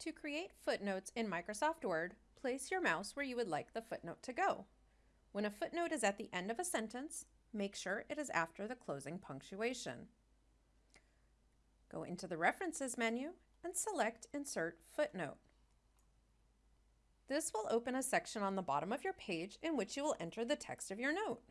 To create footnotes in Microsoft Word, place your mouse where you would like the footnote to go. When a footnote is at the end of a sentence, make sure it is after the closing punctuation. Go into the References menu and select Insert Footnote. This will open a section on the bottom of your page in which you will enter the text of your note.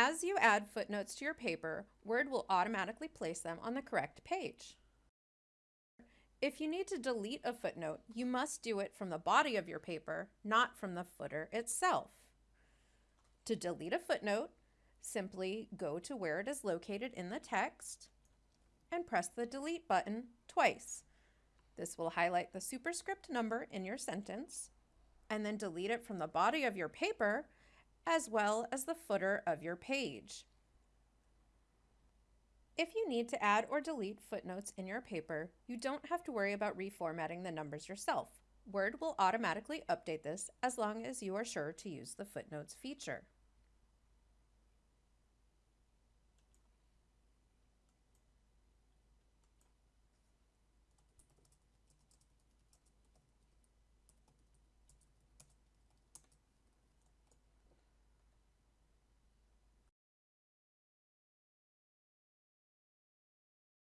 As you add footnotes to your paper, Word will automatically place them on the correct page. If you need to delete a footnote, you must do it from the body of your paper, not from the footer itself. To delete a footnote, simply go to where it is located in the text and press the delete button twice. This will highlight the superscript number in your sentence and then delete it from the body of your paper as well as the footer of your page. If you need to add or delete footnotes in your paper, you don't have to worry about reformatting the numbers yourself. Word will automatically update this as long as you are sure to use the footnotes feature.